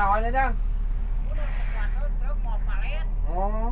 rồi nữa đó. Ủa,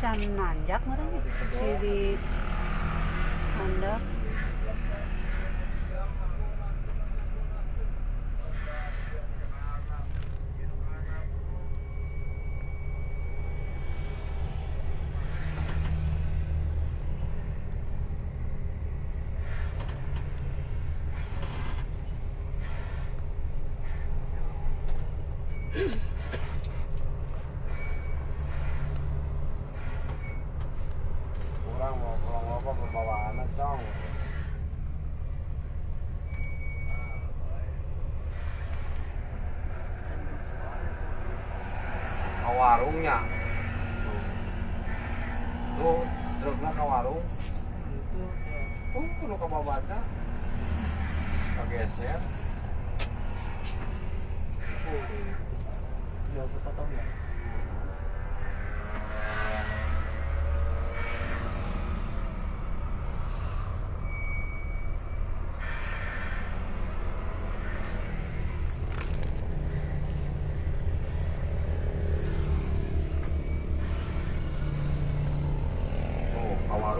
Macam nanjak mereka si di nanjak. kurang warungnya tuh truknya ke warung Itu uh lu ke babanda kegeser udah potong ya.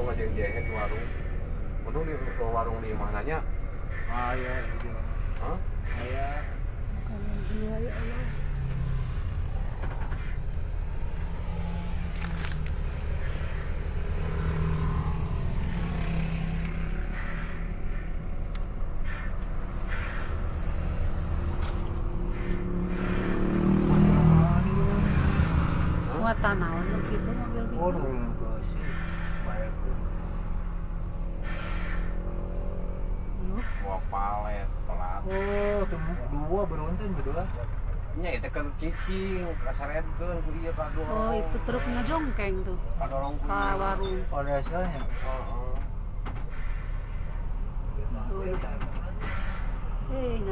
tuh yang jahit di warung untung di ke warung di mananya Ah ya, iya. Hah? Saya Kalau dia ya Allah. Gitu mobil gitu. Oh, Oh, temu dua beruntun berdua. nya itu kan cicing kasaret kan ku iya kado Oh itu truknya jongkeng tuh kadorong ku ke warung. Asalnya. Heeh. Oh, iya. Eh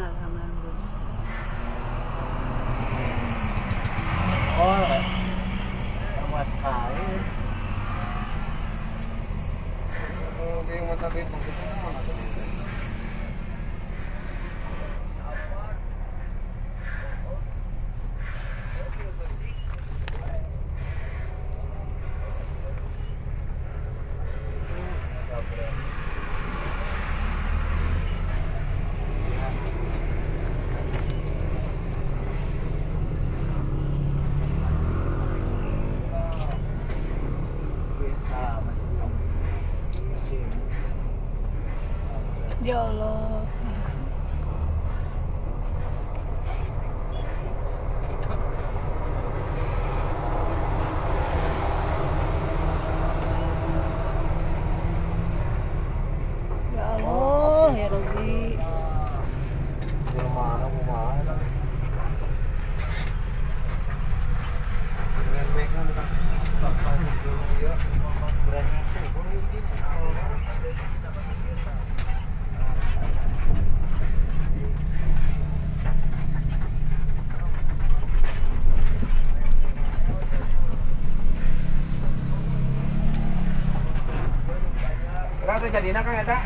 jadina kan eta?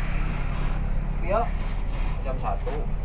yuk Jam 1.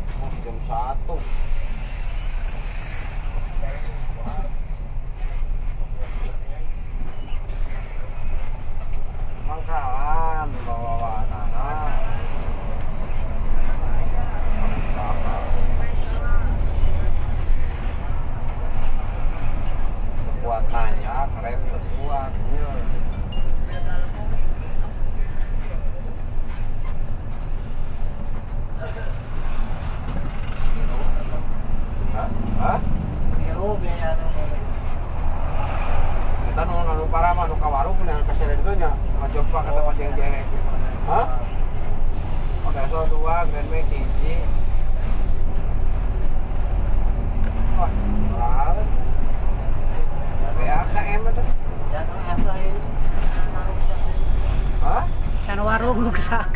Hah